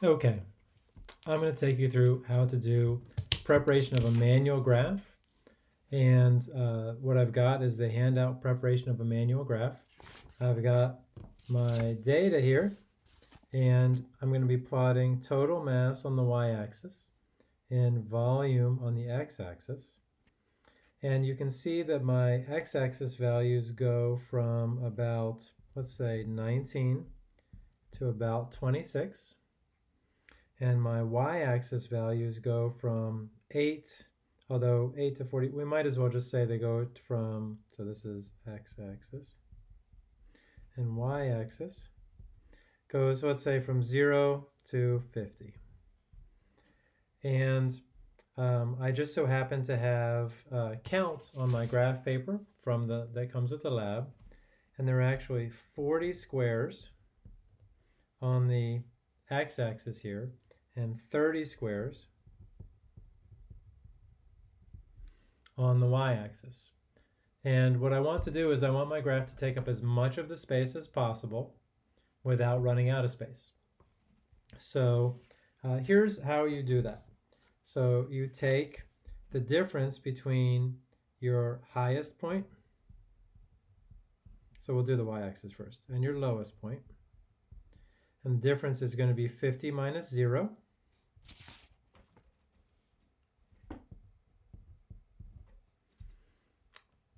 Okay, I'm going to take you through how to do preparation of a manual graph. And uh, what I've got is the handout preparation of a manual graph. I've got my data here, and I'm going to be plotting total mass on the y-axis and volume on the x-axis. And you can see that my x-axis values go from about, let's say, 19 to about 26 and my y-axis values go from 8, although 8 to 40, we might as well just say they go from, so this is x-axis, and y-axis goes, let's say, from 0 to 50. And um, I just so happen to have uh, counts on my graph paper from the that comes with the lab, and there are actually 40 squares on the x-axis here, and 30 squares on the y-axis. And what I want to do is I want my graph to take up as much of the space as possible without running out of space. So uh, here's how you do that. So you take the difference between your highest point, so we'll do the y-axis first, and your lowest point. And the difference is going to be 50 minus 0.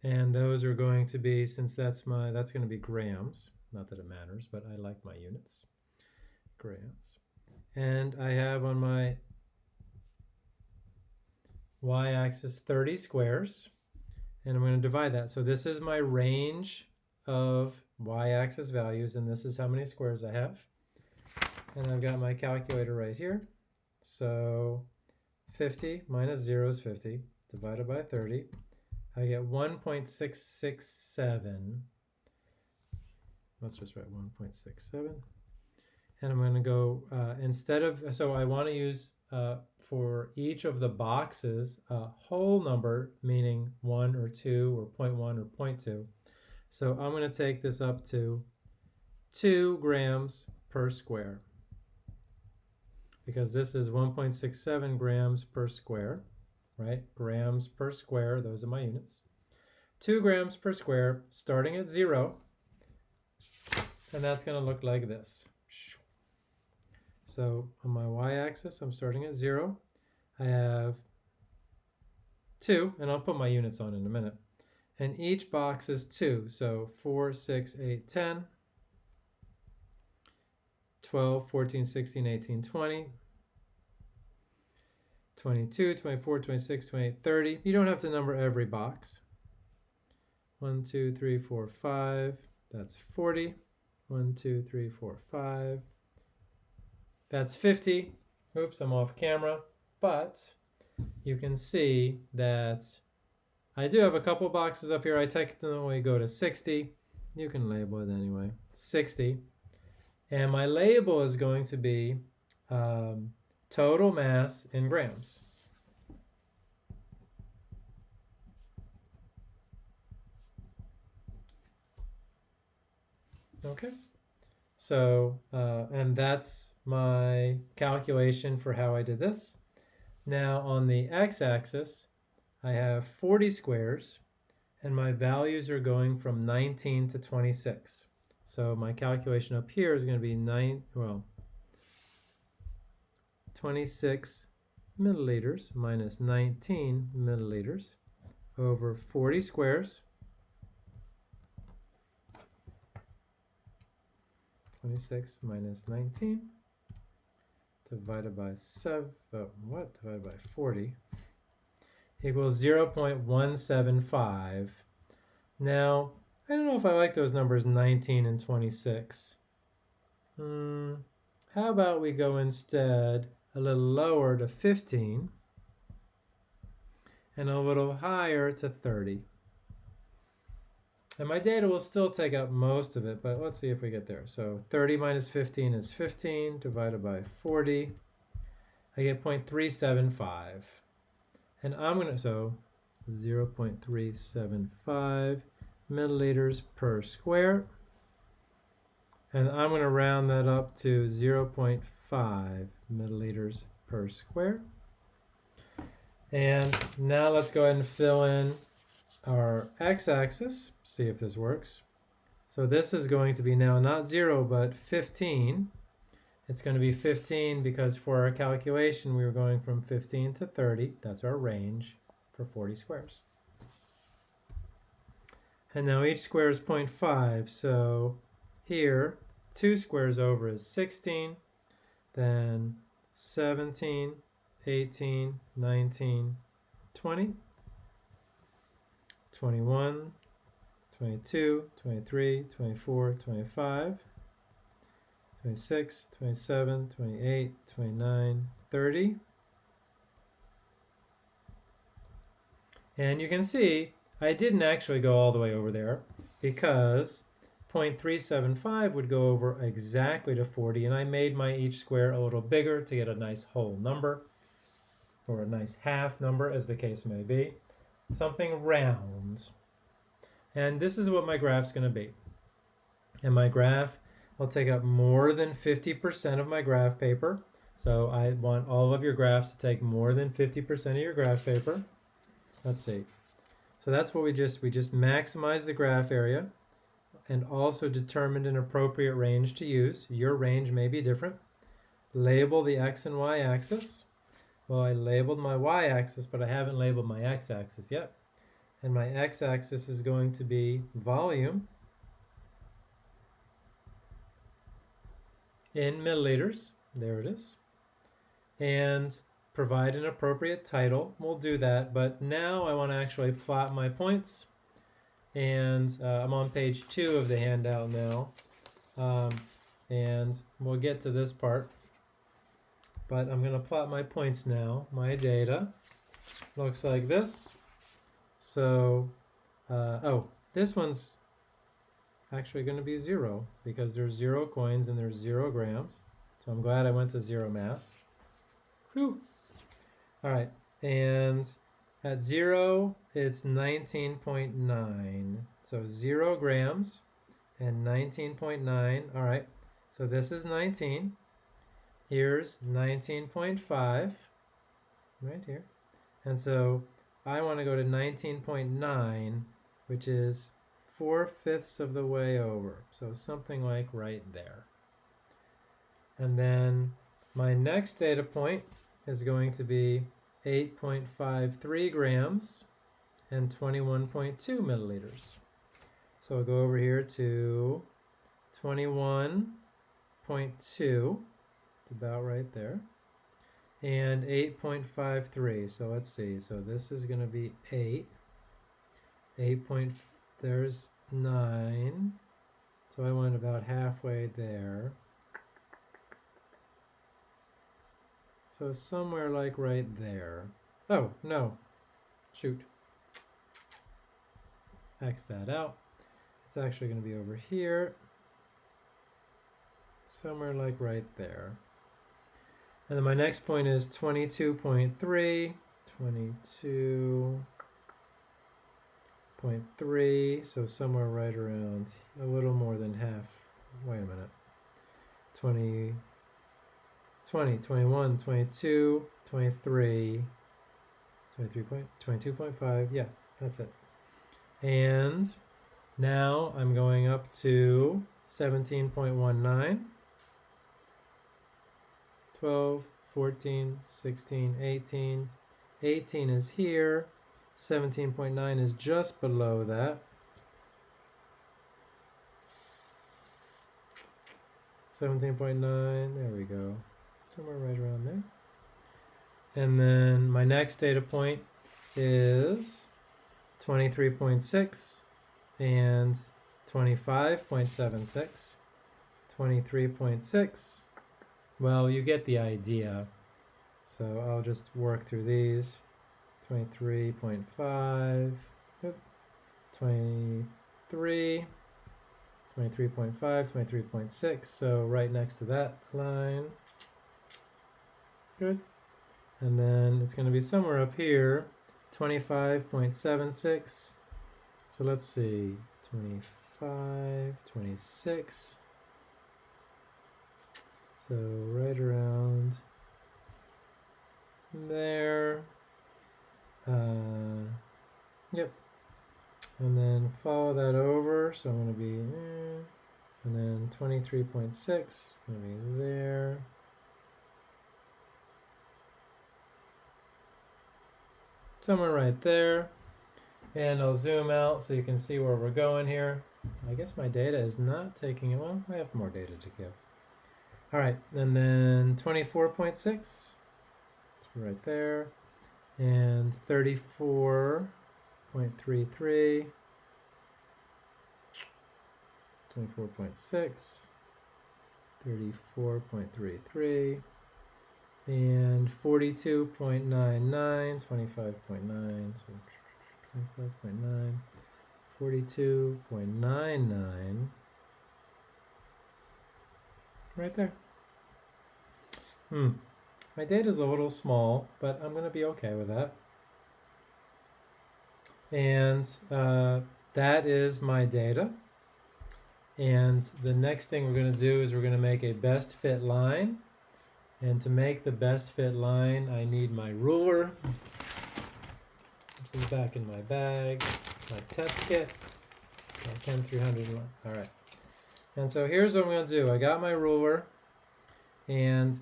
And those are going to be, since that's my, that's going to be grams. Not that it matters, but I like my units. Grams. And I have on my y-axis 30 squares. And I'm going to divide that. So this is my range of y-axis values, and this is how many squares I have. And I've got my calculator right here. So 50 minus 0 is 50, divided by 30. I get 1.667. Let's just write 1.67. And I'm going to go, uh, instead of, so I want to use uh, for each of the boxes a whole number, meaning 1 or 2 or 0.1 or 0.2. So I'm going to take this up to 2 grams per square because this is 1.67 grams per square right? Grams per square, those are my units. Two grams per square, starting at zero, and that's gonna look like this. So on my y-axis, I'm starting at zero. I have two, and I'll put my units on in a minute. And each box is two, so four, six, eight, 10, 12, 14, 16, 18, 20, 22, 24, 26, 28, 30. You don't have to number every box. 1, 2, 3, 4, 5. That's 40. 1, 2, 3, 4, 5. That's 50. Oops, I'm off camera. But you can see that I do have a couple boxes up here. I technically go to 60. You can label it anyway. 60. And my label is going to be um, total mass in grams. Okay, so, uh, and that's my calculation for how I did this. Now on the x-axis, I have 40 squares, and my values are going from 19 to 26. So my calculation up here is going to be 9, well, 26 milliliters minus 19 milliliters over 40 squares. 26 minus 19 divided by 7, oh, what, divided by 40 equals 0 0.175. Now, I don't know if I like those numbers 19 and 26. Hmm, how about we go instead a little lower to 15 and a little higher to 30. And my data will still take up most of it, but let's see if we get there. So 30 minus 15 is 15 divided by 40. I get 0.375. And I'm going to, so 0 0.375 milliliters per square. And I'm going to round that up to 0 milliliters per square. And now let's go ahead and fill in our x-axis, see if this works. So this is going to be now not 0, but 15. It's going to be 15 because for our calculation, we were going from 15 to 30. That's our range for 40 squares. And now each square is 0.5, so here, two squares over is 16, then 17, 18, 19, 20, 21, 22, 23, 24, 25, 26, 27, 28, 29, 30. And you can see I didn't actually go all the way over there because 0.375 would go over exactly to 40 and I made my each square a little bigger to get a nice whole number or a nice half number as the case may be. Something round. And this is what my graph's going to be. And my graph will take up more than 50% of my graph paper. So I want all of your graphs to take more than 50% of your graph paper. Let's see. So that's what we just, we just maximize the graph area and also determined an appropriate range to use. Your range may be different. Label the x and y axis. Well, I labeled my y-axis, but I haven't labeled my x-axis yet. And my x-axis is going to be volume in milliliters. There it is. And provide an appropriate title. We'll do that, but now I want to actually plot my points. And uh, I'm on page two of the handout now. Um, and we'll get to this part. But I'm going to plot my points now. My data looks like this. So, uh, oh, this one's actually going to be zero because there's zero coins and there's zero grams. So I'm glad I went to zero mass. Whew. All right, and at zero, it's 19.9. So zero grams and 19.9. All right, so this is 19. Here's 19.5, right here. And so I want to go to 19.9, which is four-fifths of the way over. So something like right there. And then my next data point is going to be 8.53 grams and 21.2 milliliters. So I'll go over here to 21.2, it's about right there, and 8.53. So let's see, so this is going to be 8, 8 point, there's 9, so I went about halfway there. So somewhere like right there. Oh, no. Shoot. X that out. It's actually going to be over here. Somewhere like right there. And then my next point is 22.3. 22.3. So somewhere right around a little more than half. Wait a minute. 20. 20, 21, 22, 23, 23 point, 22.5, yeah, that's it. And now I'm going up to 17.19, 12, 14, 16, 18, 18 is here, 17.9 is just below that. 17.9, there we go somewhere right around there. And then my next data point is 23.6 and 25.76. 23.6. Well, you get the idea. So I'll just work through these. 23.5, 23, 23.5, 23.6. So right next to that line. Good. And then it's going to be somewhere up here, 25.76. So let's see, 25, 26. So right around there. Uh, yep. And then follow that over. So I'm going to be, eh, and then 23.6, going to be there. Somewhere right there. And I'll zoom out so you can see where we're going here. I guess my data is not taking it. Well, I have more data to give. All right, and then 24.6, right there, and 34.33, 24.6, 34.33, and 42.99, 25.9, so 25.9, 42.99, right there. Hmm. My data is a little small, but I'm going to be okay with that. And uh, that is my data. And the next thing we're going to do is we're going to make a best fit line. And to make the best fit line, I need my ruler, which is back in my bag, my test kit, my 10300. All right. And so here's what I'm going to do. I got my ruler and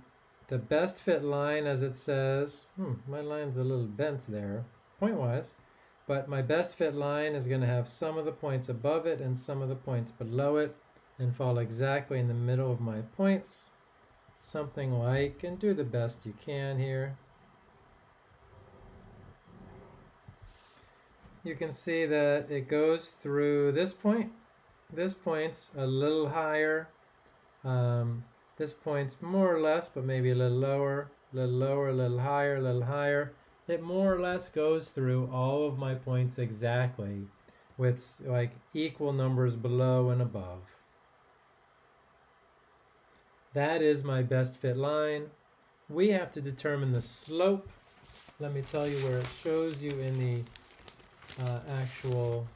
the best fit line as it says, hmm, my line's a little bent there, point-wise, but my best fit line is going to have some of the points above it and some of the points below it and fall exactly in the middle of my points. Something like, and do the best you can here. You can see that it goes through this point this point's a little higher. Um, this point's more or less, but maybe a little lower, a little lower, a little higher, a little higher. It more or less goes through all of my points exactly with like equal numbers below and above. That is my best fit line. We have to determine the slope. Let me tell you where it shows you in the uh, actual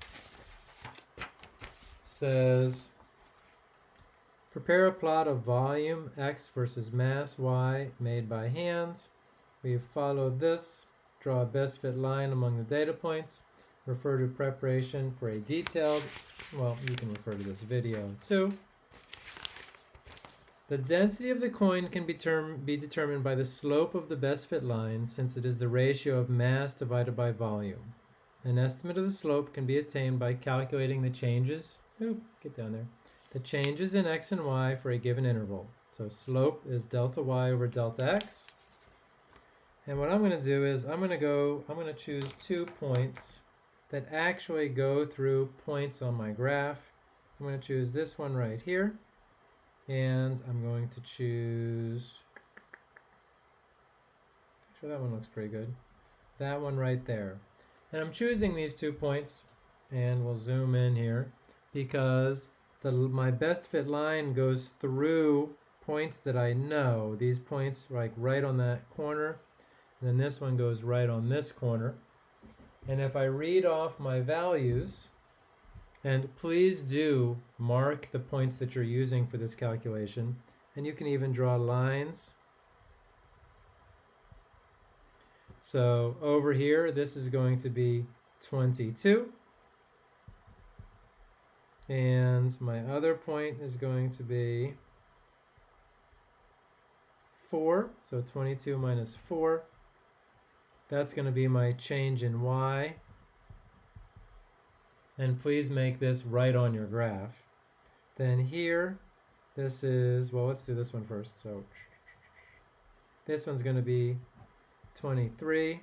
says prepare a plot of volume x versus mass y made by hand. We've followed this. Draw a best fit line among the data points. Refer to preparation for a detailed, well, you can refer to this video too. The density of the coin can be, term, be determined by the slope of the best fit line since it is the ratio of mass divided by volume. An estimate of the slope can be attained by calculating the changes Oop, get down there. The changes in x and y for a given interval. So slope is delta y over delta x. And what I'm going to do is I'm going to go, I'm going to choose two points that actually go through points on my graph. I'm going to choose this one right here. And I'm going to choose, actually that one looks pretty good. That one right there. And I'm choosing these two points and we'll zoom in here because the, my best fit line goes through points that I know. These points like right on that corner, and then this one goes right on this corner. And if I read off my values, and please do mark the points that you're using for this calculation, and you can even draw lines. So over here, this is going to be 22. And my other point is going to be 4. So 22 minus 4. That's going to be my change in y. And please make this right on your graph. Then here, this is, well, let's do this one first. So this one's going to be 23.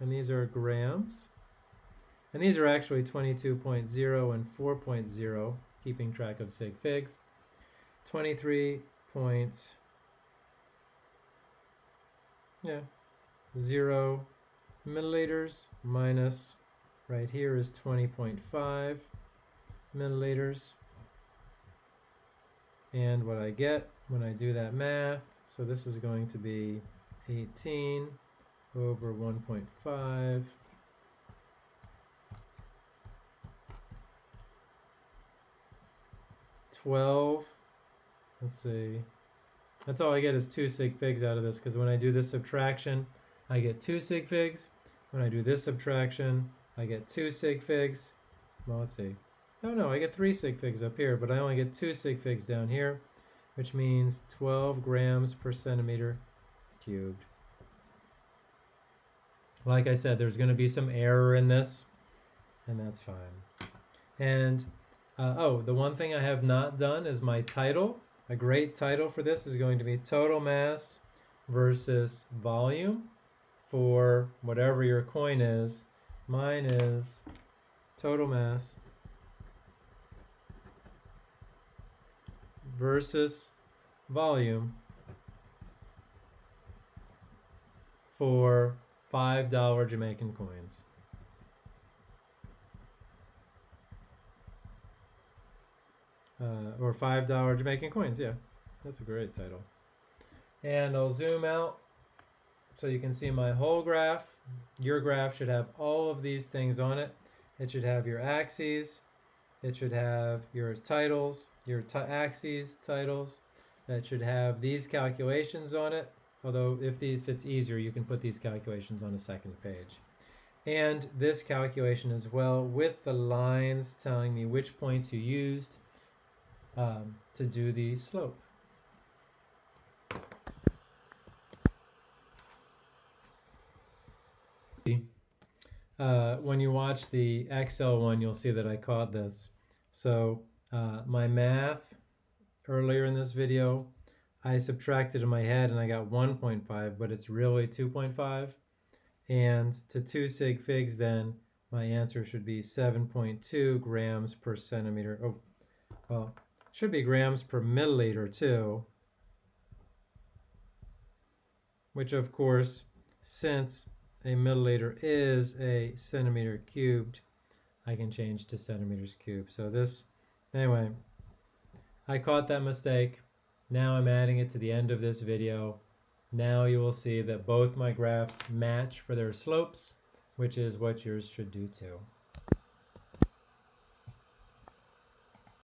And these are grams. And these are actually 22.0 and 4.0, keeping track of sig figs. 23 point, yeah, 0 milliliters minus, right here is 20.5 milliliters. And what I get when I do that math, so this is going to be 18 over 1.5 12, let's see, That's all I get is two sig figs out of this because when I do this subtraction, I get two sig figs. When I do this subtraction, I get two sig figs. Well, let's see. Oh no, I get three sig figs up here, but I only get two sig figs down here, which means 12 grams per centimeter cubed. Like I said, there's going to be some error in this, and that's fine. And, uh, oh, the one thing I have not done is my title. A great title for this is going to be total mass versus volume for whatever your coin is. Mine is total mass versus volume for $5 Jamaican coins. Uh, or $5 Jamaican coins, yeah. That's a great title. And I'll zoom out so you can see my whole graph. Your graph should have all of these things on it. It should have your axes. It should have your titles, your axes, titles. It should have these calculations on it. Although if, the, if it's easier, you can put these calculations on a second page. And this calculation as well with the lines telling me which points you used um, to do the slope. Uh, when you watch the Excel one, you'll see that I caught this. So uh, my math earlier in this video, I subtracted in my head and I got 1.5, but it's really 2.5. And to 2 sig figs then, my answer should be 7.2 grams per centimeter. Oh, well, should be grams per milliliter too. Which of course, since a milliliter is a centimeter cubed, I can change to centimeters cubed. So this, anyway, I caught that mistake. Now I'm adding it to the end of this video. Now you will see that both my graphs match for their slopes, which is what yours should do too.